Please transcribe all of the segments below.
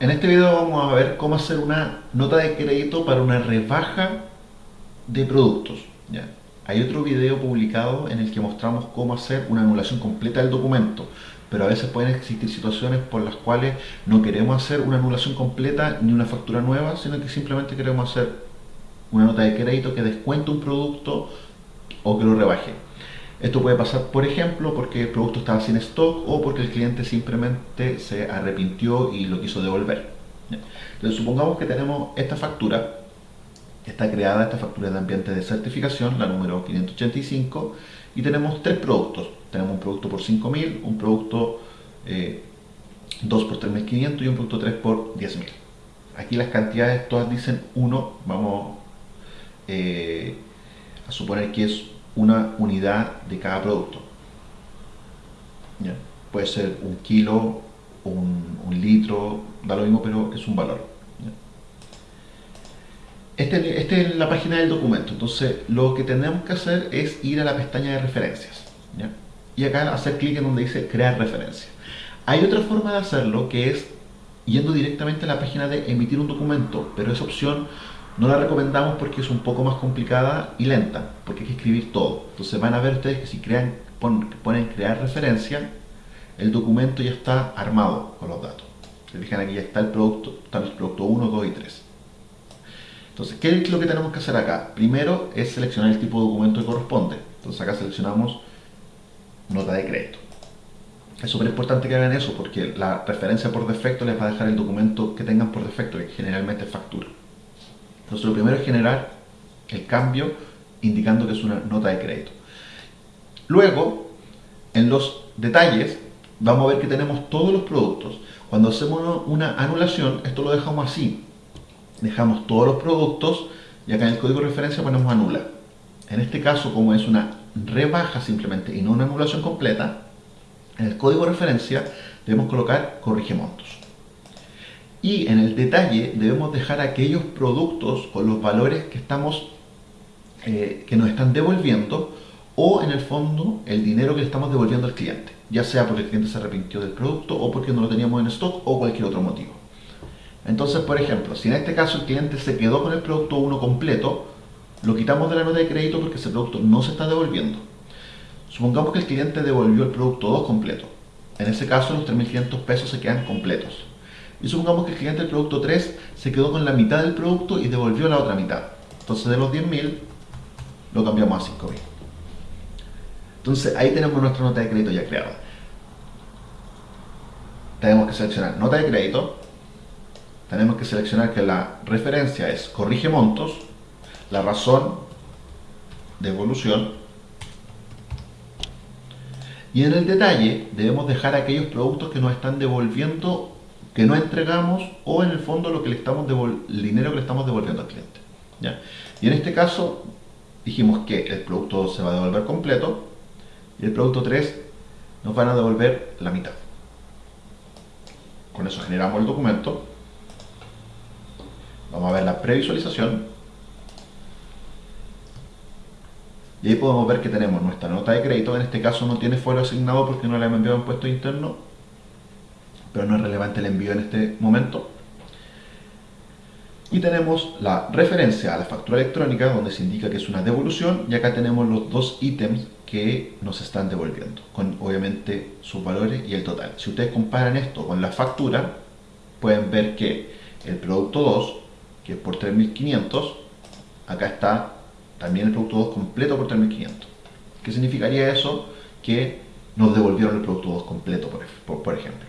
En este video vamos a ver cómo hacer una nota de crédito para una rebaja de productos. ¿ya? Hay otro video publicado en el que mostramos cómo hacer una anulación completa del documento, pero a veces pueden existir situaciones por las cuales no queremos hacer una anulación completa ni una factura nueva, sino que simplemente queremos hacer una nota de crédito que descuente un producto o que lo rebaje. Esto puede pasar, por ejemplo, porque el producto estaba sin stock o porque el cliente simplemente se arrepintió y lo quiso devolver. Entonces, supongamos que tenemos esta factura, está creada esta factura de ambiente de certificación, la número 585, y tenemos tres productos. Tenemos un producto por 5.000, un producto 2 eh, por 3.500 y un producto 3 por 10.000. Aquí las cantidades todas dicen 1, vamos eh, a suponer que es una unidad de cada producto. Puede ser un kilo, un, litro, da lo mismo, pero es un valor. Esta este es la página del documento, entonces lo que tenemos que hacer es ir a la pestaña de referencias. Y acá hacer clic en donde dice crear referencia. Hay otra forma de hacerlo que es yendo directamente a la página de emitir un documento, pero esa opción no la recomendamos porque es un poco más complicada y lenta, porque hay que escribir todo. Entonces van a ver ustedes que si crean, ponen crear referencia, el documento ya está armado con los datos. Se fijan aquí ya está el producto, está el producto 1, 2 y 3. Entonces, ¿qué es lo que tenemos que hacer acá? Primero es seleccionar el tipo de documento que corresponde. Entonces acá seleccionamos nota de crédito. Es súper importante que hagan eso porque la referencia por defecto les va a dejar el documento que tengan por defecto, que generalmente es factura. Entonces lo primero es generar el cambio indicando que es una nota de crédito. Luego, en los detalles, vamos a ver que tenemos todos los productos. Cuando hacemos una anulación, esto lo dejamos así. Dejamos todos los productos y acá en el código de referencia ponemos anula. En este caso, como es una rebaja simplemente y no una anulación completa, en el código de referencia debemos colocar corrige montos. Y en el detalle debemos dejar aquellos productos con los valores que, estamos, eh, que nos están devolviendo o en el fondo el dinero que le estamos devolviendo al cliente, ya sea porque el cliente se arrepintió del producto o porque no lo teníamos en stock o cualquier otro motivo. Entonces, por ejemplo, si en este caso el cliente se quedó con el producto 1 completo, lo quitamos de la nota de crédito porque ese producto no se está devolviendo. Supongamos que el cliente devolvió el producto 2 completo. En ese caso los 3.500 pesos se quedan completos. Y supongamos que el cliente del producto 3 se quedó con la mitad del producto y devolvió la otra mitad. Entonces de los 10.000 lo cambiamos a 5.000. Entonces ahí tenemos nuestra nota de crédito ya creada. Tenemos que seleccionar nota de crédito. Tenemos que seleccionar que la referencia es corrige montos. La razón de evolución. Y en el detalle debemos dejar aquellos productos que nos están devolviendo que no entregamos o en el fondo lo que le estamos el dinero que le estamos devolviendo al cliente. ¿ya? Y en este caso dijimos que el producto 2 se va a devolver completo y el producto 3 nos van a devolver la mitad. Con eso generamos el documento. Vamos a ver la previsualización. Y ahí podemos ver que tenemos nuestra nota de crédito. En este caso no tiene fuero asignado porque no le hemos enviado un puesto interno pero no es relevante el envío en este momento. Y tenemos la referencia a la factura electrónica donde se indica que es una devolución y acá tenemos los dos ítems que nos están devolviendo, con obviamente sus valores y el total. Si ustedes comparan esto con la factura, pueden ver que el producto 2, que es por 3.500, acá está también el producto 2 completo por 3.500. ¿Qué significaría eso? Que nos devolvieron el producto 2 completo, por, ejemplo.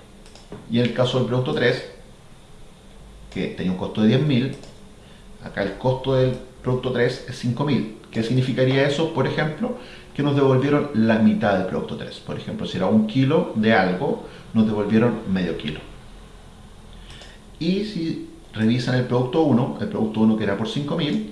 Y en el caso del producto 3, que tenía un costo de 10.000, acá el costo del producto 3 es 5.000. ¿Qué significaría eso? Por ejemplo, que nos devolvieron la mitad del producto 3. Por ejemplo, si era un kilo de algo, nos devolvieron medio kilo. Y si revisan el producto 1, el producto 1 que era por 5.000,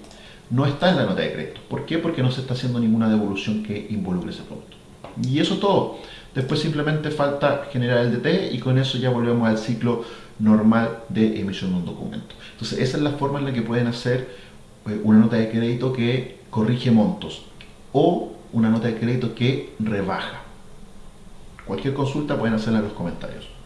no está en la nota de crédito. ¿Por qué? Porque no se está haciendo ninguna devolución que involucre ese producto. Y eso es todo. Después simplemente falta generar el DT y con eso ya volvemos al ciclo normal de emisión de un documento. Entonces esa es la forma en la que pueden hacer eh, una nota de crédito que corrige montos o una nota de crédito que rebaja. Cualquier consulta pueden hacerla en los comentarios.